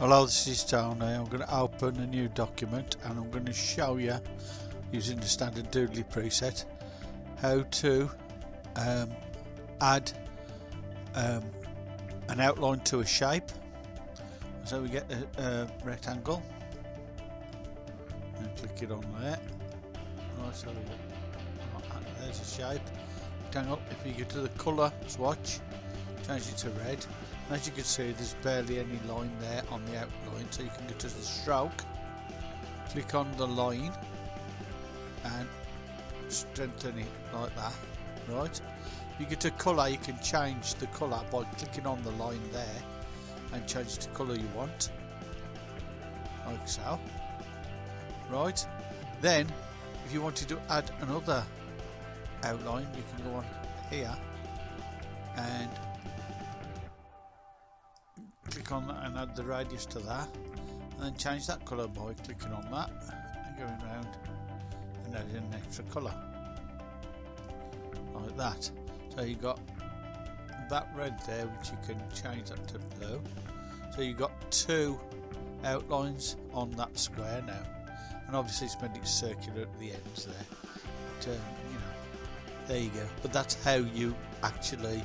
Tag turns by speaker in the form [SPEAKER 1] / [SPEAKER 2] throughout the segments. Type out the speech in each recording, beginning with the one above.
[SPEAKER 1] Hello, this is Tony. I'm going to open a new document and I'm going to show you using the standard Doodly preset how to um, add um, an outline to a shape. So we get a, a rectangle and click it on there. Right, so there's a shape. Rectangle. If you go to the colour swatch, change it to red. As you can see there's barely any line there on the outline so you can go to the stroke click on the line and strengthen it like that right? You get to colour you can change the colour by clicking on the line there and change the colour you want like so right? Then if you wanted to add another outline you can go on here and on that and add the radius to that and then change that colour by clicking on that and going around and adding an extra colour like that. So you got that red there which you can change that to blue. So you've got two outlines on that square now and obviously it's made it circular at the ends there. But, um, you know there you go. But that's how you actually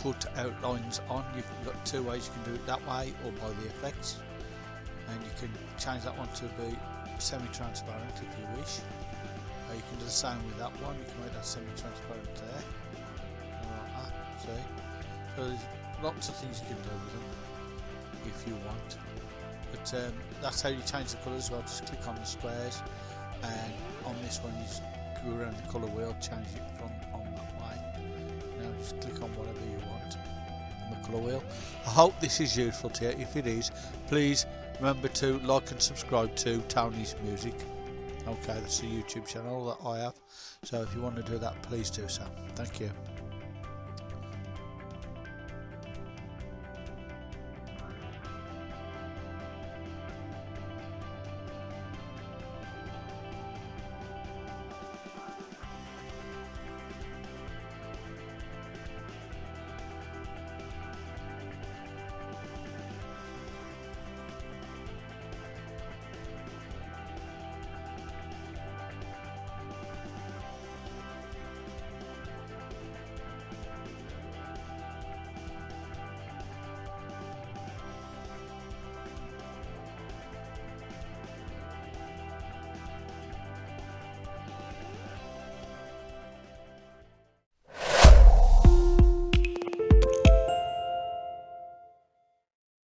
[SPEAKER 1] put outlines on. You've got two ways you can do it that way or by the effects. And you can change that one to be semi-transparent if you wish. Uh, you can do the same with that one. You can make that semi-transparent there. Like that see? So there's lots of things you can do with them if you want. But um, that's how you change the colour as well. Just click on the squares and on this one you go around the colour wheel change it from on that just click on whatever you want on the colour wheel. I hope this is useful to you. If it is, please remember to like and subscribe to Tony's Music. Okay, that's the YouTube channel that I have. So if you want to do that, please do so. Thank you.